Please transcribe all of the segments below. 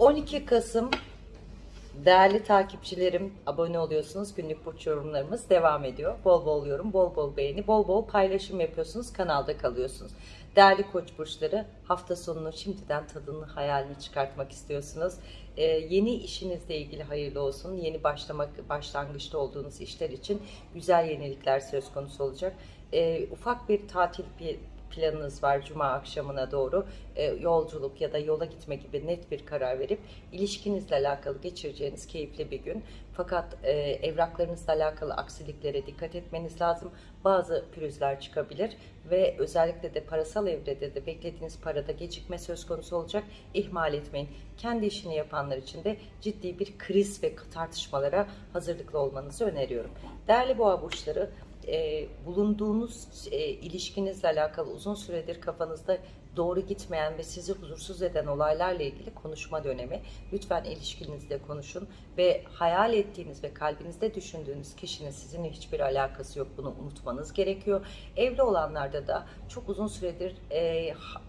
12 Kasım değerli takipçilerim abone oluyorsunuz. Günlük burç yorumlarımız devam ediyor. Bol bol yorum, bol bol beğeni, bol bol paylaşım yapıyorsunuz. Kanalda kalıyorsunuz. Değerli koç burçları hafta sonunu şimdiden tadını hayalini çıkartmak istiyorsunuz. Ee, yeni işinizle ilgili hayırlı olsun. Yeni başlamak başlangıçta olduğunuz işler için güzel yenilikler söz konusu olacak. Ee, ufak bir tatil bir planınız var cuma akşamına doğru e, yolculuk ya da yola gitme gibi net bir karar verip ilişkinizle alakalı geçireceğiniz keyifli bir gün. Fakat e, evraklarınızla alakalı aksiliklere dikkat etmeniz lazım. Bazı pürüzler çıkabilir ve özellikle de parasal evrede de beklediğiniz parada gecikme söz konusu olacak. İhmal etmeyin. Kendi işini yapanlar için de ciddi bir kriz ve tartışmalara hazırlıklı olmanızı öneriyorum. Değerli boğa burçları e, bulunduğunuz e, ilişkinizle alakalı uzun süredir kafanızda doğru gitmeyen ve sizi huzursuz eden olaylarla ilgili konuşma dönemi. Lütfen ilişkinizde konuşun ve hayal ettiğiniz ve kalbinizde düşündüğünüz kişinin sizinle hiçbir alakası yok. Bunu unutmanız gerekiyor. Evli olanlarda da çok uzun süredir e, ha-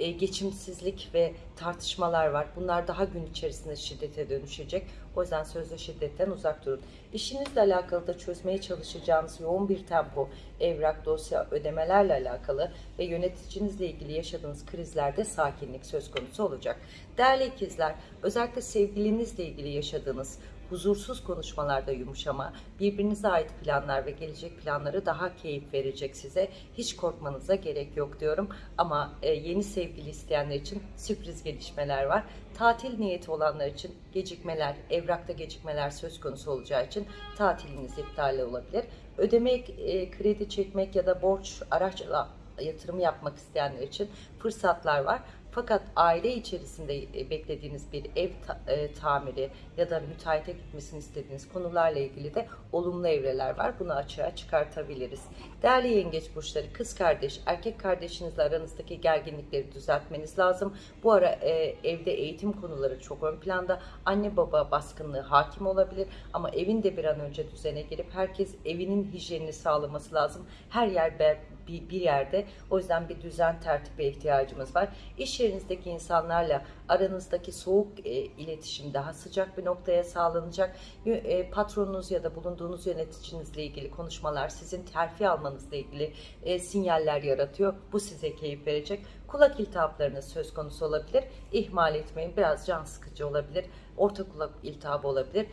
e, geçimsizlik ve tartışmalar var. Bunlar daha gün içerisinde şiddete dönüşecek. O yüzden sözlü şiddetten uzak durun. İşinizle alakalı da çözmeye çalışacağınız yoğun bir tempo, evrak, dosya, ödemelerle alakalı ve yöneticinizle ilgili yaşadığınız krizlerde sakinlik söz konusu olacak. Değerli ikizler, özellikle sevgilinizle ilgili yaşadığınız huzursuz konuşmalarda yumuşama, birbirinize ait planlar ve gelecek planları daha keyif verecek size. Hiç korkmanıza gerek yok diyorum. Ama e, yeni sevgili isteyenler için sürpriz gelişmeler var. Tatil niyeti olanlar için gecikmeler, evrakta gecikmeler söz konusu olacağı için tatiliniz iptal olabilir. Ödemek, e, kredi çekmek ya da borç araçla yatırım yapmak isteyenler için fırsatlar var. Fakat aile içerisinde e, beklediğiniz bir ev ta- e, tamiri ya da müteahhite gitmesini istediğiniz konularla ilgili de olumlu evreler var. Bunu açığa çıkartabiliriz. Değerli yengeç burçları, kız kardeş, erkek kardeşinizle aranızdaki gerginlikleri düzeltmeniz lazım. Bu ara e, evde eğitim konuları çok ön planda. Anne baba baskınlığı hakim olabilir ama evin de bir an önce düzene girip herkes evinin hijyenini sağlaması lazım. Her yer be- bir, bir yerde. O yüzden bir düzen tertibe ihtiyacımız var. İş yerinizdeki insanlarla aranızdaki soğuk e, iletişim daha sıcak bir noktaya sağlanacak. E, patronunuz ya da bulunduğunuz yöneticinizle ilgili konuşmalar sizin terfi almanızla ilgili e, sinyaller yaratıyor. Bu size keyif verecek. Kulak iltihaplarınız söz konusu olabilir. İhmal etmeyin. Biraz can sıkıcı olabilir. Orta kulak iltihabı olabilir.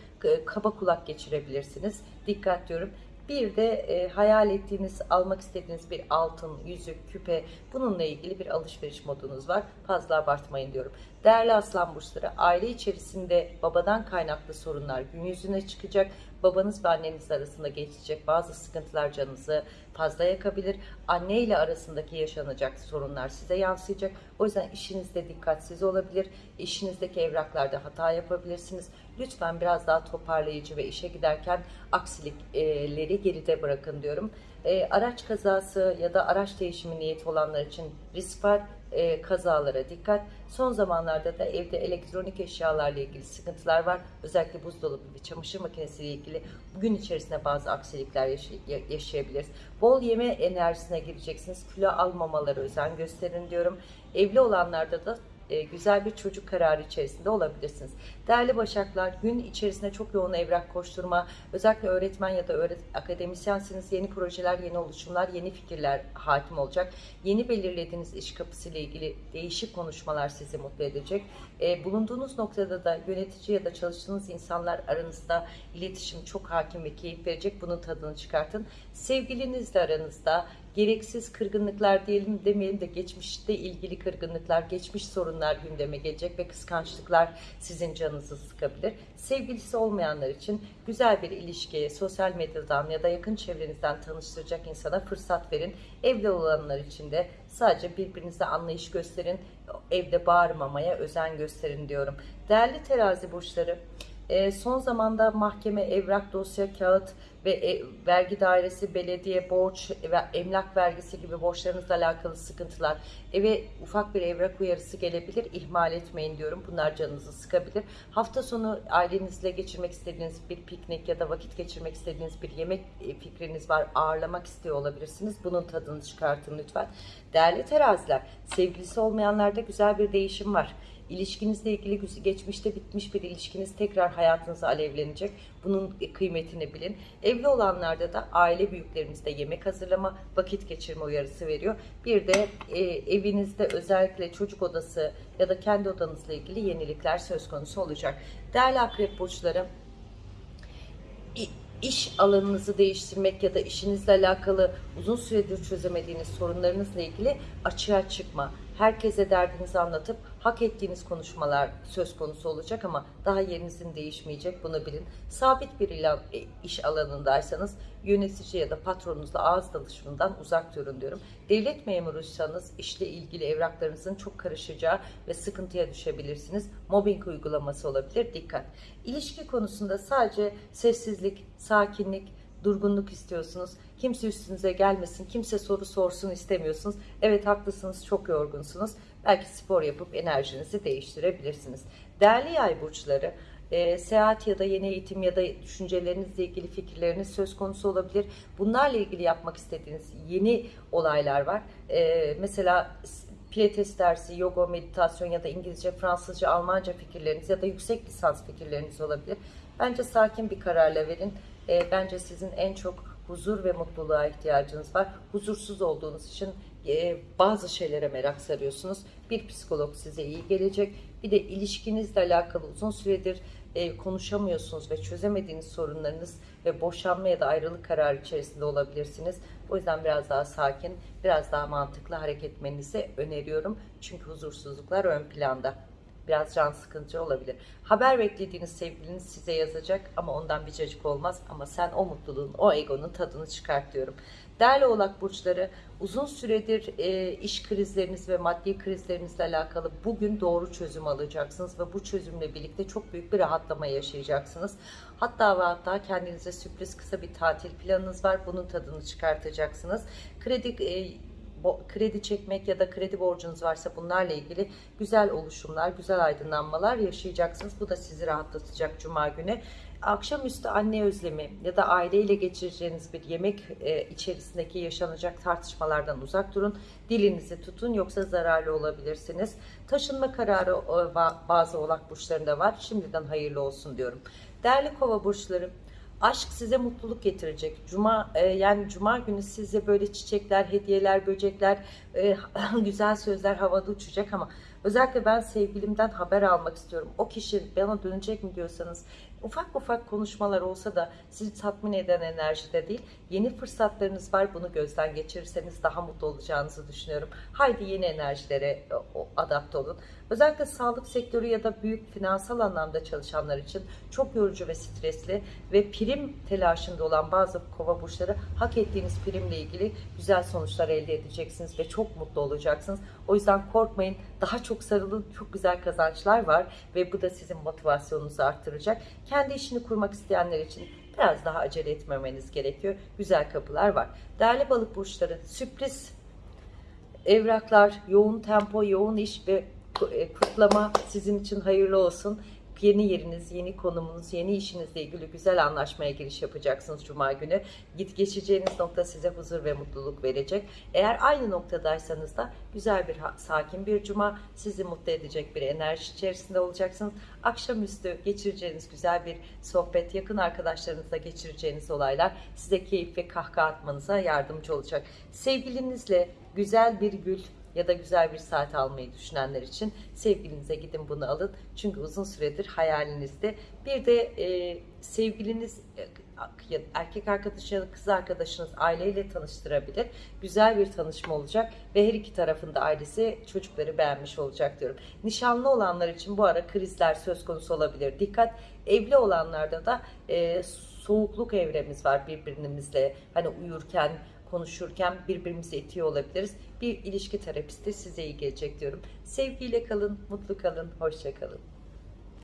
Kaba kulak geçirebilirsiniz. Dikkat diyorum. Bir de e, hayal ettiğiniz, almak istediğiniz bir altın, yüzük, küpe bununla ilgili bir alışveriş modunuz var. Fazla abartmayın diyorum. Değerli aslan burçları, aile içerisinde babadan kaynaklı sorunlar gün yüzüne çıkacak. Babanız ve anneniz arasında geçecek bazı sıkıntılar canınızı fazla yakabilir. Anne ile arasındaki yaşanacak sorunlar size yansıyacak. O yüzden işinizde dikkatsiz olabilir. İşinizdeki evraklarda hata yapabilirsiniz. Lütfen biraz daha toparlayıcı ve işe giderken aksilikleri geride bırakın diyorum. E, araç kazası ya da araç değişimi niyeti olanlar için risk var. E, kazalara dikkat. Son zamanlarda da evde elektronik eşyalarla ilgili sıkıntılar var. Özellikle buzdolabı ve çamaşır makinesiyle ilgili gün içerisinde bazı aksilikler yaşay- ya- yaşayabiliriz. Bol yeme enerjisine gireceksiniz. Kilo almamaları özen gösterin diyorum. Evli olanlarda da e, güzel bir çocuk kararı içerisinde olabilirsiniz. Değerli Başaklar, gün içerisinde çok yoğun evrak koşturma, özellikle öğretmen ya da öğret akademisyensiniz, yeni projeler, yeni oluşumlar, yeni fikirler hakim olacak. Yeni belirlediğiniz iş kapısıyla ilgili değişik konuşmalar sizi mutlu edecek. E, bulunduğunuz noktada da yönetici ya da çalıştığınız insanlar aranızda iletişim çok hakim ve keyif verecek. Bunun tadını çıkartın. Sevgilinizle aranızda gereksiz kırgınlıklar diyelim demeyelim de geçmişte ilgili kırgınlıklar, geçmiş sorunlar gündeme gelecek ve kıskançlıklar sizin canınızı sıkabilir. Sevgilisi olmayanlar için güzel bir ilişkiye sosyal medyadan ya da yakın çevrenizden tanıştıracak insana fırsat verin. Evli olanlar için de sadece birbirinize anlayış gösterin. Evde bağırmamaya özen gösterin diyorum. Değerli terazi burçları, e, son zamanda mahkeme, evrak, dosya, kağıt ve e, vergi dairesi, belediye, borç ve emlak vergisi gibi borçlarınızla alakalı sıkıntılar, eve ufak bir evrak uyarısı gelebilir. İhmal etmeyin diyorum. Bunlar canınızı sıkabilir. Hafta sonu ailenizle geçirmek istediğiniz bir piknik ya da vakit geçirmek istediğiniz bir yemek e, fikriniz var. Ağırlamak istiyor olabilirsiniz. Bunun tadını çıkartın lütfen. Değerli teraziler, sevgilisi olmayanlarda güzel bir değişim var. İlişkinizle ilgili geçmişte bitmiş bir ilişkiniz tekrar hayatınıza alevlenecek. Bunun kıymetini bilin. Evli olanlarda da aile büyüklerimizde yemek hazırlama, vakit geçirme uyarısı veriyor. Bir de e, evinizde özellikle çocuk odası ya da kendi odanızla ilgili yenilikler söz konusu olacak. Değerli akrep burçları, iş alanınızı değiştirmek ya da işinizle alakalı uzun süredir çözemediğiniz sorunlarınızla ilgili açığa çıkma. Herkese derdinizi anlatıp hak ettiğiniz konuşmalar söz konusu olacak ama daha yerinizin değişmeyecek bunu bilin. Sabit bir e, iş alanındaysanız yönetici ya da patronunuzla ağız dalışımından uzak durun diyorum. Devlet memuruysanız işle ilgili evraklarınızın çok karışacağı ve sıkıntıya düşebilirsiniz. Mobbing uygulaması olabilir. Dikkat. İlişki konusunda sadece sessizlik, sakinlik, durgunluk istiyorsunuz. Kimse üstünüze gelmesin, kimse soru sorsun istemiyorsunuz. Evet haklısınız, çok yorgunsunuz. Belki spor yapıp enerjinizi değiştirebilirsiniz. Değerli yay burçları, e, seyahat ya da yeni eğitim ya da düşüncelerinizle ilgili fikirleriniz söz konusu olabilir. Bunlarla ilgili yapmak istediğiniz yeni olaylar var. E, mesela pilates dersi, yoga, meditasyon ya da İngilizce, Fransızca, Almanca fikirleriniz ya da yüksek lisans fikirleriniz olabilir. Bence sakin bir kararla verin. E, bence sizin en çok huzur ve mutluluğa ihtiyacınız var. Huzursuz olduğunuz için e, bazı şeylere merak sarıyorsunuz. Bir psikolog size iyi gelecek. Bir de ilişkinizle alakalı uzun süredir e, konuşamıyorsunuz ve çözemediğiniz sorunlarınız ve boşanma ya da ayrılık kararı içerisinde olabilirsiniz. O yüzden biraz daha sakin, biraz daha mantıklı hareket etmenizi öneriyorum. Çünkü huzursuzluklar ön planda. Biraz can sıkıcı olabilir. Haber beklediğiniz sevgiliniz size yazacak ama ondan bir cacık olmaz. Ama sen o mutluluğun, o egonun tadını çıkart diyorum. Değerli oğlak burçları uzun süredir e, iş krizleriniz ve maddi krizlerinizle alakalı bugün doğru çözüm alacaksınız ve bu çözümle birlikte çok büyük bir rahatlama yaşayacaksınız. Hatta ve hatta kendinize sürpriz kısa bir tatil planınız var. Bunun tadını çıkartacaksınız. Kredi e, kredi çekmek ya da kredi borcunuz varsa bunlarla ilgili güzel oluşumlar, güzel aydınlanmalar yaşayacaksınız. Bu da sizi rahatlatacak cuma günü. Akşamüstü anne özlemi ya da aileyle geçireceğiniz bir yemek e, içerisindeki yaşanacak tartışmalardan uzak durun. Dilinizi tutun yoksa zararlı olabilirsiniz. Taşınma kararı e, ba- bazı oğlak burçlarında var. Şimdiden hayırlı olsun diyorum. Değerli kova burçları Aşk size mutluluk getirecek. Cuma e, yani cuma günü size böyle çiçekler, hediyeler, böcekler, e, güzel sözler havada uçacak ama özellikle ben sevgilimden haber almak istiyorum. O kişi bana dönecek mi diyorsanız ufak ufak konuşmalar olsa da sizi tatmin eden enerjide değil. Yeni fırsatlarınız var. Bunu gözden geçirirseniz daha mutlu olacağınızı düşünüyorum. Haydi yeni enerjilere e, adapte olun. Özellikle sağlık sektörü ya da büyük finansal anlamda çalışanlar için çok yorucu ve stresli ve prim telaşında olan bazı kova burçları hak ettiğiniz primle ilgili güzel sonuçlar elde edeceksiniz ve çok mutlu olacaksınız. O yüzden korkmayın. Daha çok sarılın. Çok güzel kazançlar var ve bu da sizin motivasyonunuzu arttıracak. Kendi işini kurmak isteyenler için biraz daha acele etmemeniz gerekiyor. Güzel kapılar var. Değerli balık burçları sürpriz evraklar, yoğun tempo, yoğun iş ve e, kutlama sizin için hayırlı olsun. Yeni yeriniz, yeni konumunuz, yeni işinizle ilgili güzel anlaşmaya giriş yapacaksınız Cuma günü. Git geçeceğiniz nokta size huzur ve mutluluk verecek. Eğer aynı noktadaysanız da güzel bir sakin bir Cuma sizi mutlu edecek bir enerji içerisinde olacaksınız. Akşamüstü geçireceğiniz güzel bir sohbet, yakın arkadaşlarınızla geçireceğiniz olaylar size keyif ve kahkaha atmanıza yardımcı olacak. Sevgilinizle güzel bir gül ya da güzel bir saat almayı düşünenler için sevgilinize gidin bunu alın. Çünkü uzun süredir hayalinizde. Bir de e, sevgiliniz e, erkek arkadaş ya da kız arkadaşınız aileyle tanıştırabilir. Güzel bir tanışma olacak ve her iki tarafın da ailesi çocukları beğenmiş olacak diyorum. Nişanlı olanlar için bu ara krizler söz konusu olabilir. Dikkat evli olanlarda da e, soğukluk evremiz var birbirimizle. Hani uyurken konuşurken birbirimizi itiyor olabiliriz. Bir ilişki terapisti size iyi gelecek diyorum. Sevgiyle kalın, mutlu kalın, hoşça kalın.